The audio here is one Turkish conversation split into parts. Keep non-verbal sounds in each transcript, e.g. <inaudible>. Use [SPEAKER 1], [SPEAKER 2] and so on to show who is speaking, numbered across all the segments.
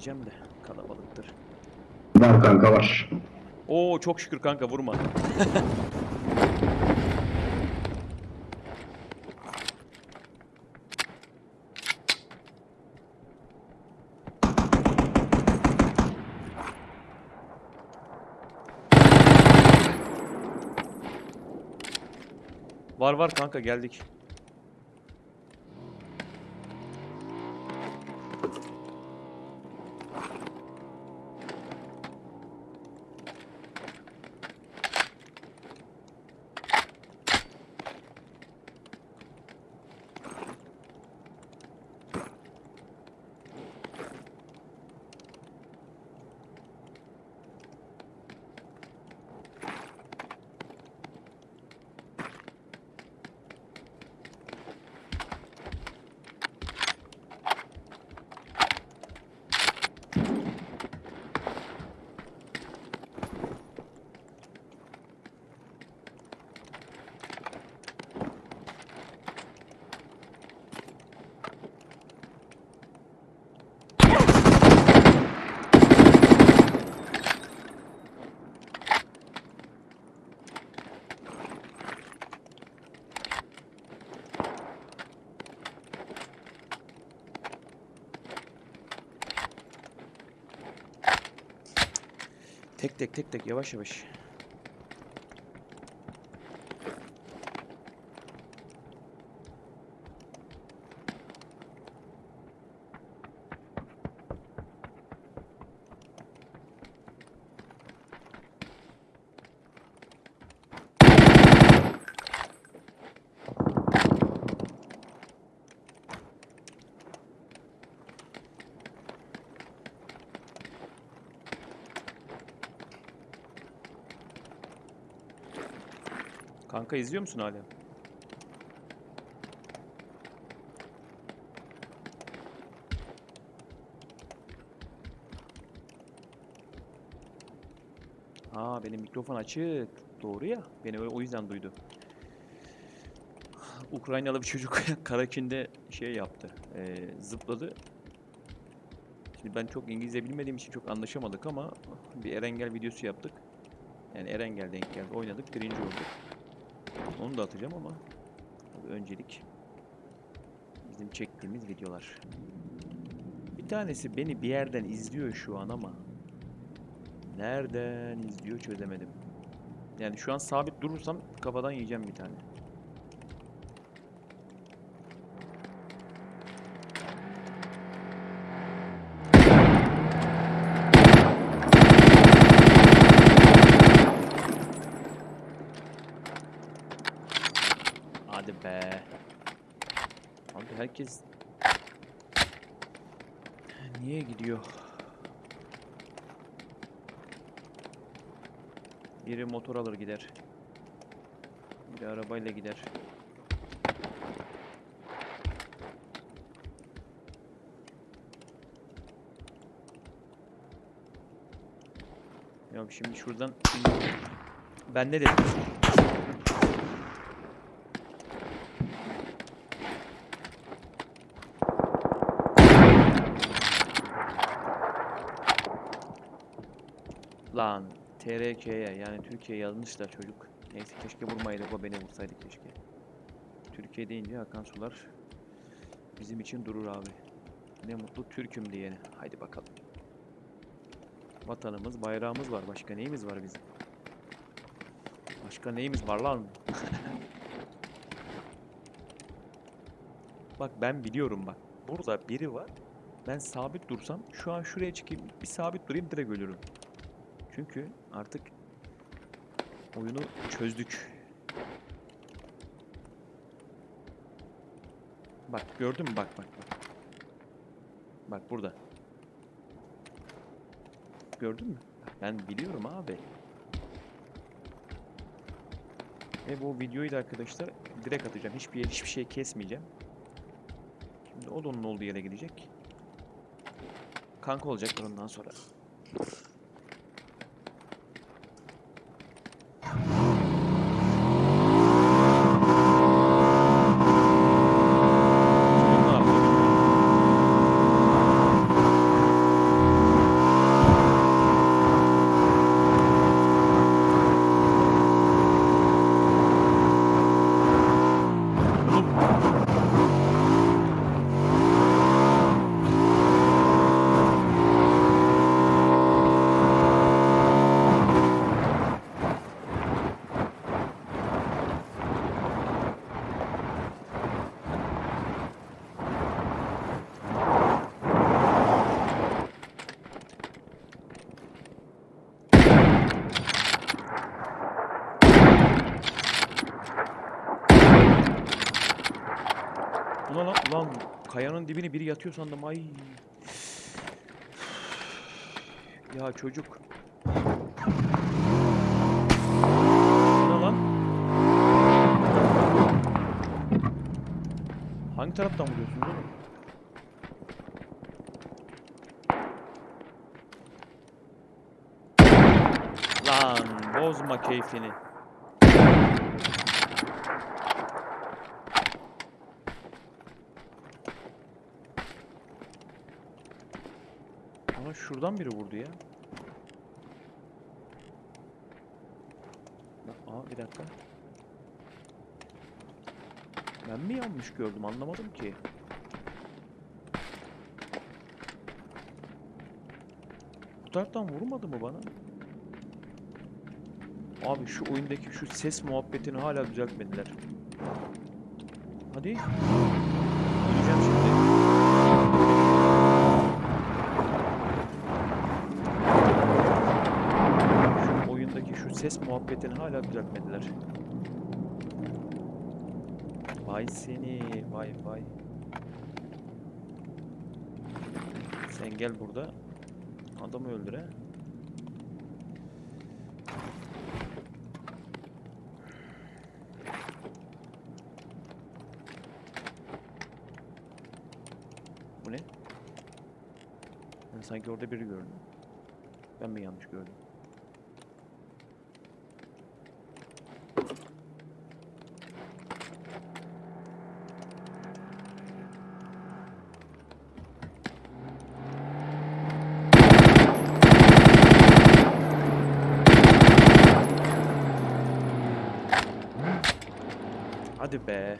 [SPEAKER 1] diyeceğim de kalabalıktır.
[SPEAKER 2] Var kanka var.
[SPEAKER 1] Oo çok şükür kanka vurma. Var var kanka geldik. Tek tek tek yavaş yavaş. Kanka izliyor musun hala? Aa benim mikrofon açık. Doğru ya. Beni o yüzden duydu. Ukraynalı bir çocuk <laughs> Karakin'de şey yaptı. eee, zıpladı. Şimdi ben çok İngilizce bilmediğim için çok anlaşamadık ama bir Erengel videosu yaptık. Yani Erengel denk geldi. Oynadık. Birinci olduk. Onu da atacağım ama öncelik bizim çektiğimiz videolar. Bir tanesi beni bir yerden izliyor şu an ama nereden izliyor çözemedim. Yani şu an sabit durursam kafadan yiyeceğim bir tane. Hadi be. Abi herkes niye gidiyor? Biri motor alır gider. Biri arabayla gider. Ya şimdi şuradan ben ne dedim? Lan TRK'ye yani Türkiye yazmışlar çocuk. Neyse keşke vurmaydı o beni vursaydı keşke. Türkiye deyince Hakan Sular bizim için durur abi. Ne mutlu Türk'üm diyene. Haydi bakalım. Vatanımız, bayrağımız var. Başka neyimiz var bizim? Başka neyimiz var lan? <laughs> bak ben biliyorum bak. Burada biri var. Ben sabit dursam şu an şuraya çıkayım. Bir sabit durayım direkt ölürüm. Çünkü artık oyunu çözdük. Bak gördün mü? Bak bak bak. Bak burada. Gördün mü? Ben biliyorum abi. Ve bu videoyu da arkadaşlar direkt atacağım. Hiçbir yer, hiçbir şey kesmeyeceğim. Şimdi o da onun olduğu yere gidecek. Kanka olacaklar ondan sonra. Ulan lan, ulan kayanın dibine biri yatıyor sandım ay. Ya çocuk. Ne lan? Hangi taraftan vuruyorsunuz oğlum? Lan bozma keyfini. Ama şuradan biri vurdu ya. Aa bir dakika. Ben mi yanlış gördüm anlamadım ki. Bu taraftan vurmadı mı bana? Abi şu oyundaki şu ses muhabbetini hala düzeltmediler. Hadi. Öleceğim şimdi. Şu oyundaki şu ses muhabbetini hala düzeltmediler. Vay seni, vay vay. Sen gel burada. Adamı öldür he. Bu ne? Ben sanki orada biri gördüm. Ben mi yanlış gördüm? Hadi be.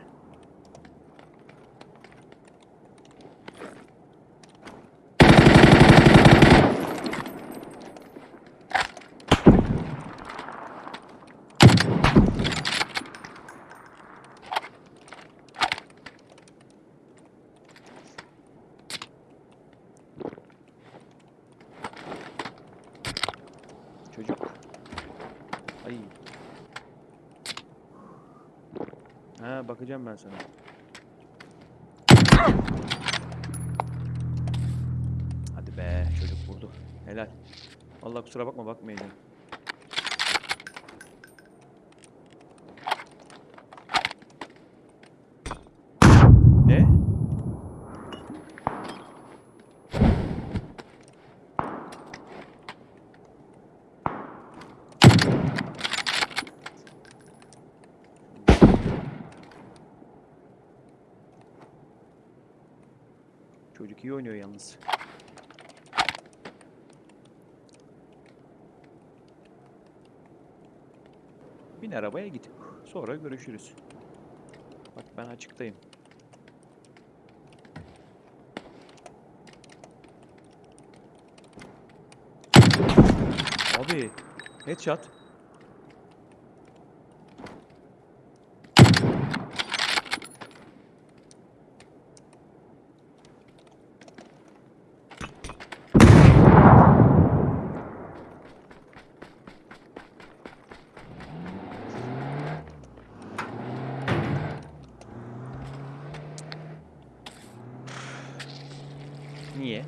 [SPEAKER 1] Çocuk. Ay. Ha bakacağım ben sana. Hadi be çocuk vurdu. Helal. Vallahi kusura bakma bakmayacağım. Ne? Çocuk iyi oynuyor yalnız. Bin arabaya git. Sonra görüşürüz. Bak ben açıktayım. Abi headshot. Niye?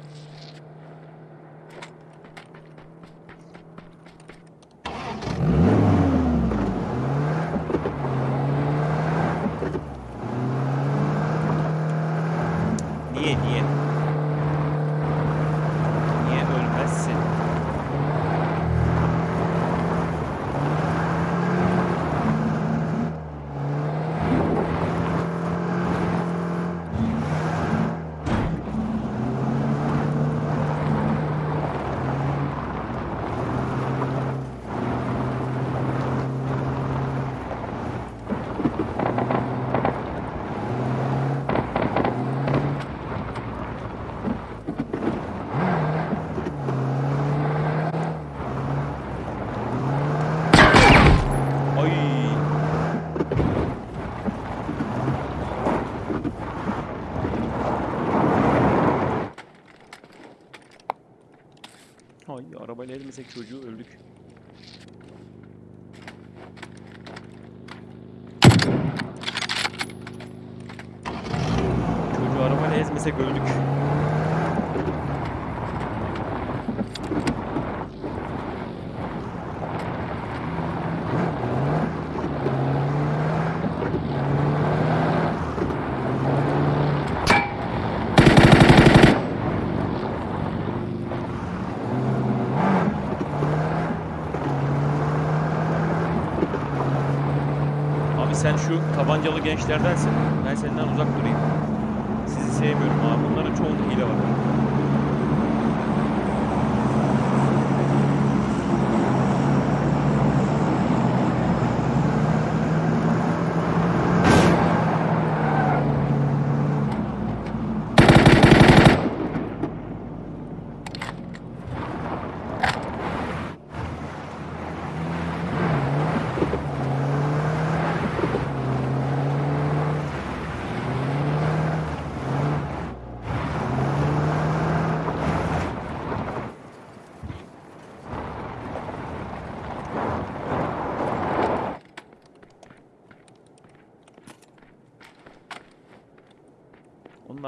[SPEAKER 1] Niye niye? Niye ölmezsin? Ay. Ay arabayla elmesek çocuğu öldük. Var ezmesek öldük. Abi sen şu tabancalı gençlerdensin. Ben senden uzak durayım. Sizi sevmiyorum abi. Bunların çoğunda hile var.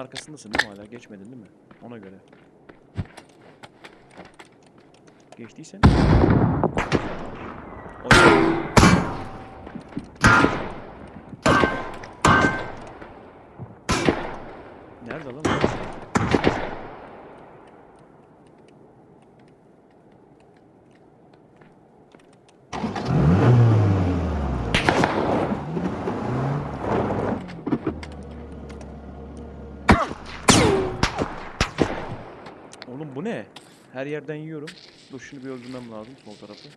[SPEAKER 1] Arkasındasın değil mi hala? Geçmedin değil mi? Ona göre. Geçtiysen. Nerede lan? o? Oğlum bu ne? Her yerden yiyorum. Dur şunu bir öldürmem lazım sol tarafı.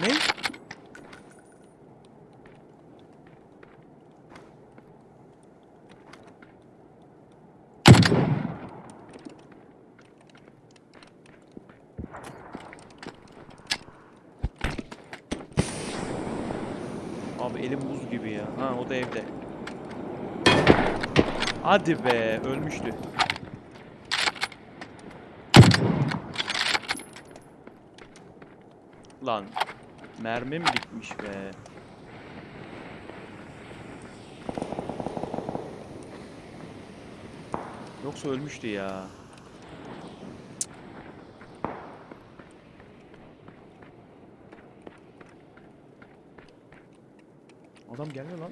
[SPEAKER 1] Ne? Abi elim buz gibi ya. Ha o da evde. Hadi be ölmüştü. Lan mermim bitmiş be. Yoksa ölmüştü ya. Adam gelmiyor lan.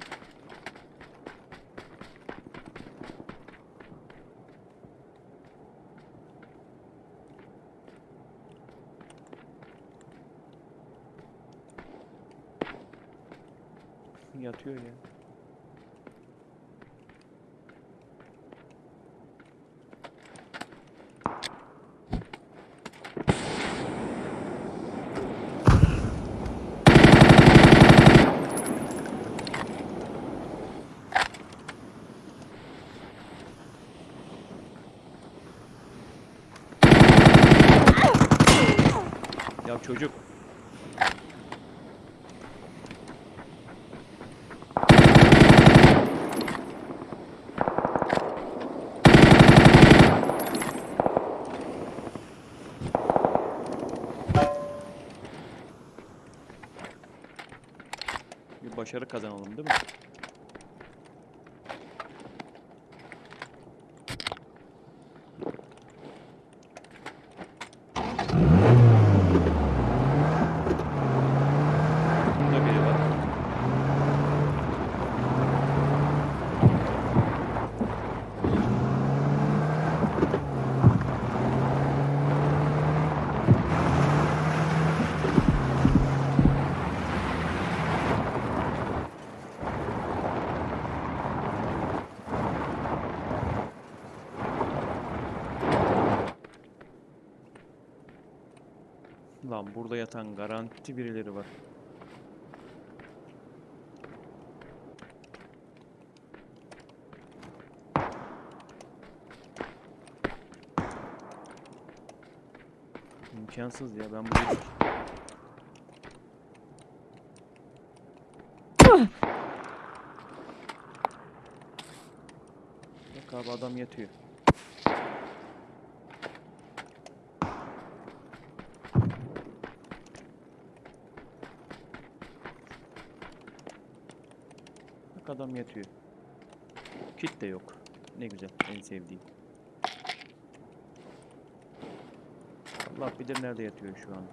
[SPEAKER 1] Yatıyor ya. Ya çocuk. Başarı kazanalım değil mi? Burada biri var. Lan burada yatan garanti birileri var. İmkansız ya ben burayı... Bak abi adam yatıyor. Adam yatıyor. Kit de yok. Ne güzel. En sevdiğim. Allah bilir nerede yatıyor şu an.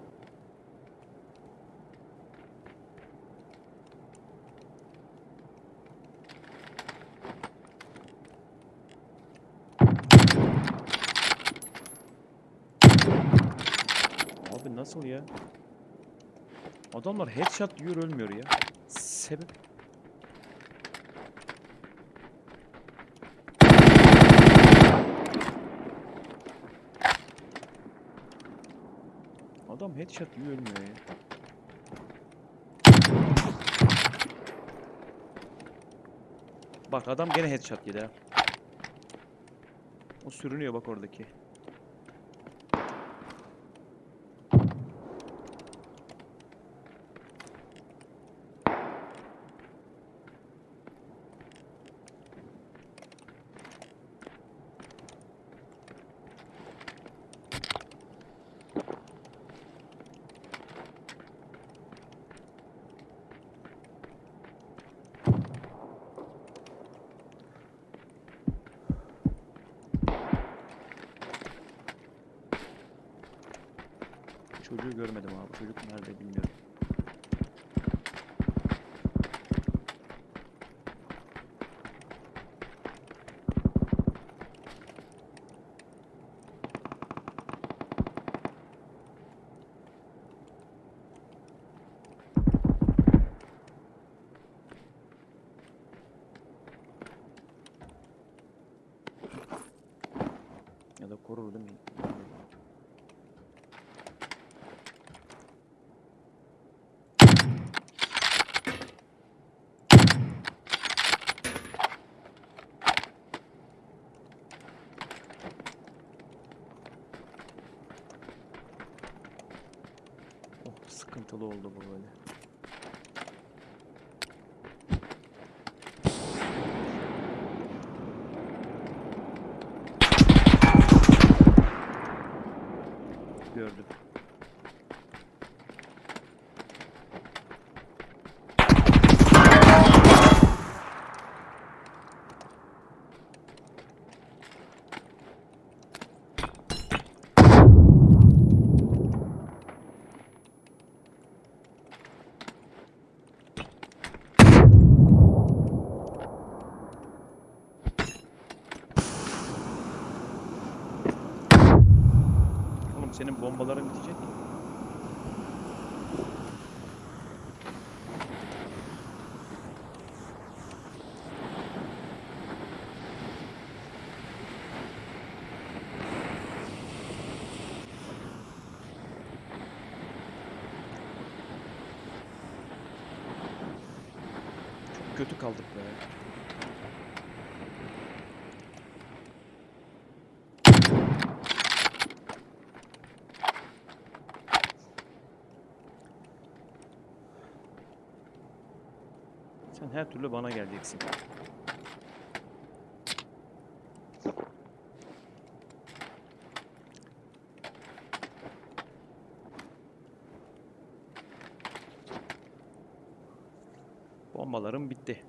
[SPEAKER 1] Abi nasıl ya? Adamlar headshot yiyor ölmüyor ya. Sebep? Adam headshot yiyor ölmüyor ya. Bak adam gene headshot yedi ha. O sürünüyor bak oradaki. Çocuğu görmedim abi. Çocuk nerede bilmiyorum. Ya da korur değil mi? Oh sıkıntılı oldu bu böyle. Gördüm. Oğlum senin bombaların bitecek. Çok kötü kaldık be. Sen her türlü bana geleceksin. Bombalarım bitti.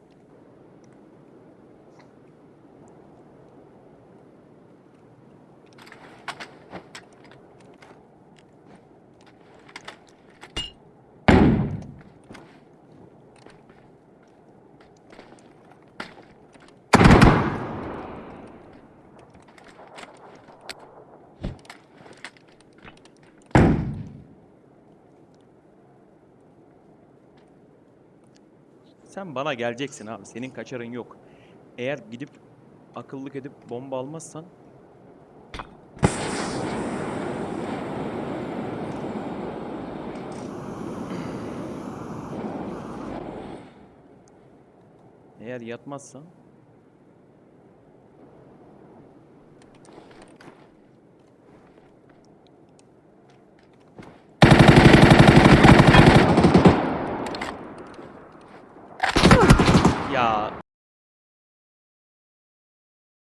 [SPEAKER 1] Sen bana geleceksin abi. Senin kaçarın yok. Eğer gidip akıllık edip bomba almazsan Eğer yatmazsan